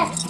Yes.